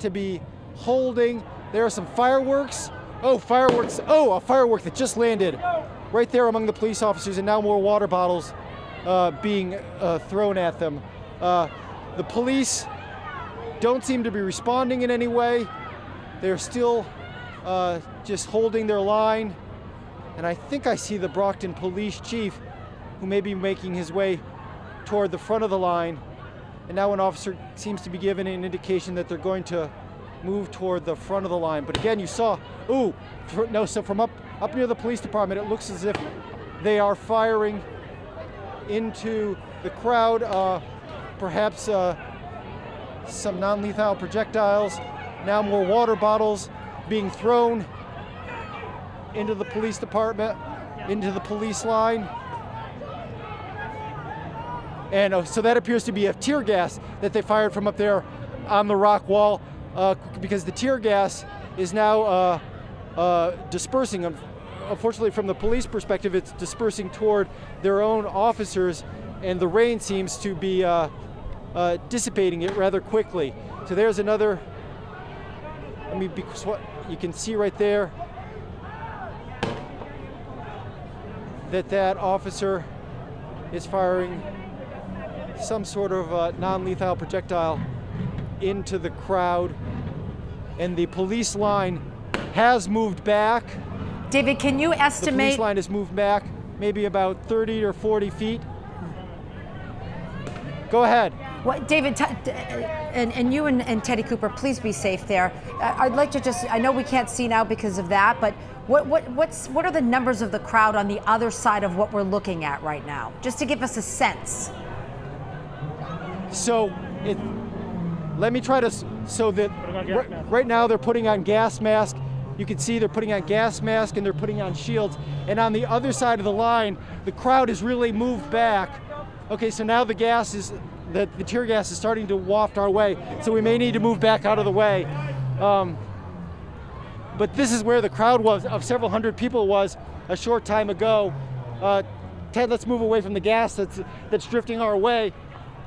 to be holding. There are some fireworks. Oh, fireworks. Oh, a firework that just landed right there among the police officers, and now more water bottles uh, being uh, thrown at them. Uh, the police don't seem to be responding in any way. They're still uh, just holding their line. And I think I see the Brockton police chief who may be making his way toward the front of the line. And now an officer seems to be giving an indication that they're going to move toward the front of the line. But again, you saw, ooh, no, so from up, up near the police department, it looks as if they are firing into the crowd, uh, perhaps uh, some non-lethal projectiles, now more water bottles being thrown into the police department, into the police line. And uh, so that appears to be a tear gas that they fired from up there on the rock wall uh, because the tear gas is now uh, uh dispersing. Unfortunately, from the police perspective, it's dispersing toward their own officers and the rain seems to be uh, uh, dissipating it rather quickly. So there's another, I mean, because what you can see right there, that that officer is firing some sort of uh, non-lethal projectile into the crowd and the police line has moved back. David, can you estimate? The police line has moved back maybe about 30 or 40 feet. Go ahead. What, David, and, and you and, and, Teddy Cooper, please be safe there. I'd like to just, I know we can't see now because of that, but what, what, what's, what are the numbers of the crowd on the other side of what we're looking at right now? Just to give us a sense. So, it, let me try to, so that right, now they're putting on gas mask. You can see they're putting on gas mask and they're putting on shields. And on the other side of the line, the crowd has really moved back Okay, so now the gas is, the, the tear gas is starting to waft our way, so we may need to move back out of the way. Um, but this is where the crowd was, of several hundred people was a short time ago. Uh, Ted, let's move away from the gas that's, that's drifting our way.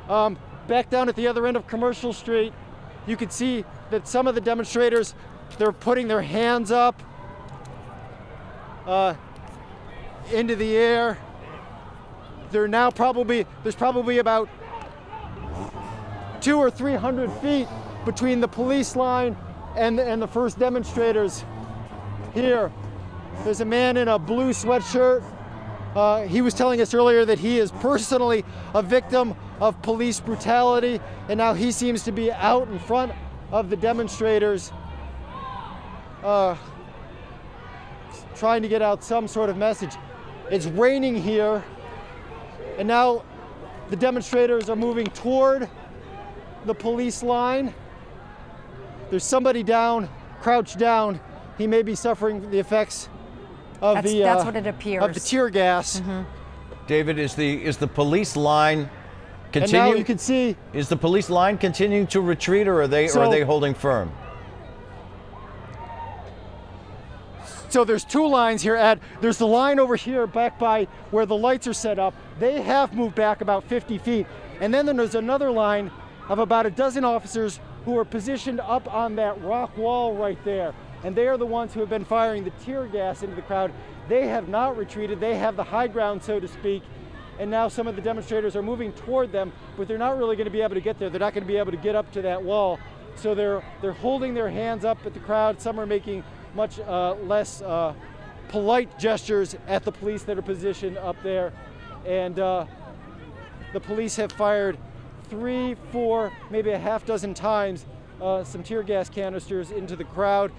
Um, back down at the other end of Commercial Street, you can see that some of the demonstrators, they're putting their hands up uh, into the air they're now probably, there's probably about two or 300 feet between the police line and, and the first demonstrators here. There's a man in a blue sweatshirt. Uh, he was telling us earlier that he is personally a victim of police brutality, and now he seems to be out in front of the demonstrators uh, trying to get out some sort of message. It's raining here. And now the demonstrators are moving toward the police line. There's somebody down, crouched down. He may be suffering the effects of that's, the that's uh, what it appears. of the tear gas. Mm -hmm. David, is the is the police line continuing? And now you can see. Is the police line continuing to retreat, or are they so, or are they holding firm? So there's two lines here, Ed. There's the line over here back by where the lights are set up. They have moved back about 50 feet. And then there's another line of about a dozen officers who are positioned up on that rock wall right there. And they are the ones who have been firing the tear gas into the crowd. They have not retreated. They have the high ground, so to speak. And now some of the demonstrators are moving toward them, but they're not really going to be able to get there. They're not going to be able to get up to that wall. So they're, they're holding their hands up at the crowd. Some are making much uh, less uh, polite gestures at the police that are positioned up there. And uh, the police have fired three, four, maybe a half dozen times uh, some tear gas canisters into the crowd.